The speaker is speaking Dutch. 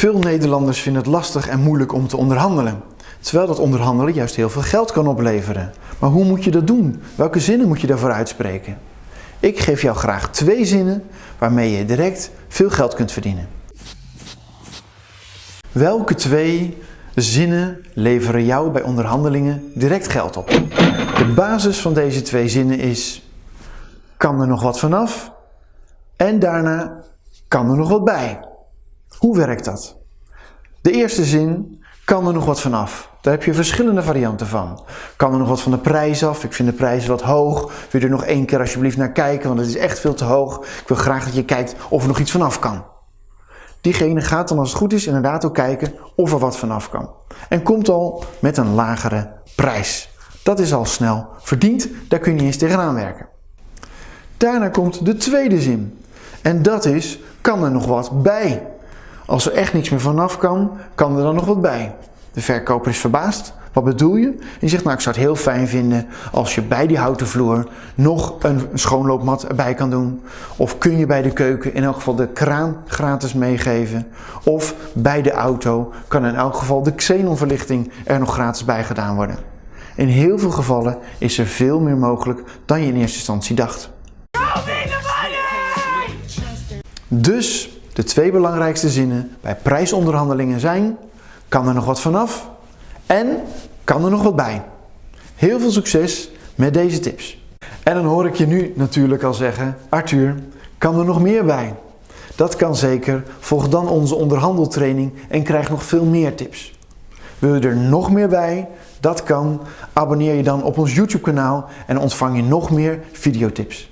Veel Nederlanders vinden het lastig en moeilijk om te onderhandelen. Terwijl dat onderhandelen juist heel veel geld kan opleveren. Maar hoe moet je dat doen? Welke zinnen moet je daarvoor uitspreken? Ik geef jou graag twee zinnen waarmee je direct veel geld kunt verdienen. Welke twee zinnen leveren jou bij onderhandelingen direct geld op? De basis van deze twee zinnen is: kan er nog wat vanaf? En daarna kan er nog wat bij. Hoe werkt dat? De eerste zin kan er nog wat vanaf. Daar heb je verschillende varianten van. Kan er nog wat van de prijs af? Ik vind de prijs wat hoog. Wil je er nog één keer alsjeblieft naar kijken, want het is echt veel te hoog. Ik wil graag dat je kijkt of er nog iets vanaf kan. Diegene gaat dan als het goed is inderdaad ook kijken of er wat vanaf kan. En komt al met een lagere prijs. Dat is al snel verdiend, daar kun je eens tegenaan werken. Daarna komt de tweede zin. En dat is, kan er nog wat bij? Als er echt niks meer vanaf kan, kan er dan nog wat bij. De verkoper is verbaasd. Wat bedoel je? Je zegt, nou ik zou het heel fijn vinden als je bij die houten vloer nog een schoonloopmat erbij kan doen. Of kun je bij de keuken in elk geval de kraan gratis meegeven. Of bij de auto kan in elk geval de xenonverlichting er nog gratis bij gedaan worden. In heel veel gevallen is er veel meer mogelijk dan je in eerste instantie dacht. Dus de twee belangrijkste zinnen bij prijsonderhandelingen zijn: kan er nog wat vanaf en kan er nog wat bij? Heel veel succes met deze tips. En dan hoor ik je nu natuurlijk al zeggen: Arthur, kan er nog meer bij? Dat kan zeker. Volg dan onze onderhandeltraining en krijg nog veel meer tips. Wil je er nog meer bij? Dat kan. Abonneer je dan op ons YouTube kanaal en ontvang je nog meer videotips.